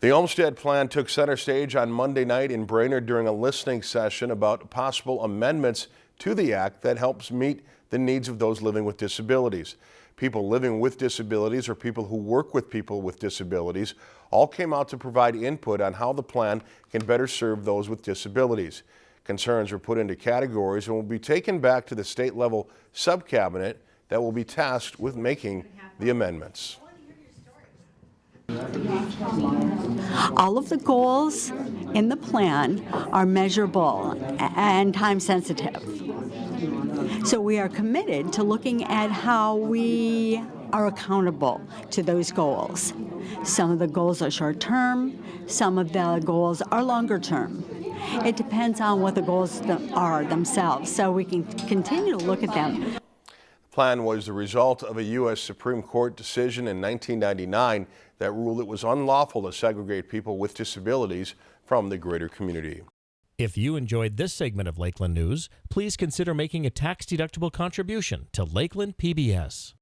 The Olmstead Plan took center stage on Monday night in Brainerd during a listening session about possible amendments to the act that helps meet the needs of those living with disabilities. People living with disabilities or people who work with people with disabilities all came out to provide input on how the plan can better serve those with disabilities. Concerns were put into categories and will be taken back to the state level subcabinet that will be tasked with making the amendments. All of the goals in the plan are measurable and time sensitive. So we are committed to looking at how we are accountable to those goals. Some of the goals are short term, some of the goals are longer term. It depends on what the goals are themselves, so we can continue to look at them. Plan was the result of a U.S. Supreme Court decision in 1999 that ruled it was unlawful to segregate people with disabilities from the greater community. If you enjoyed this segment of Lakeland News, please consider making a tax-deductible contribution to Lakeland PBS.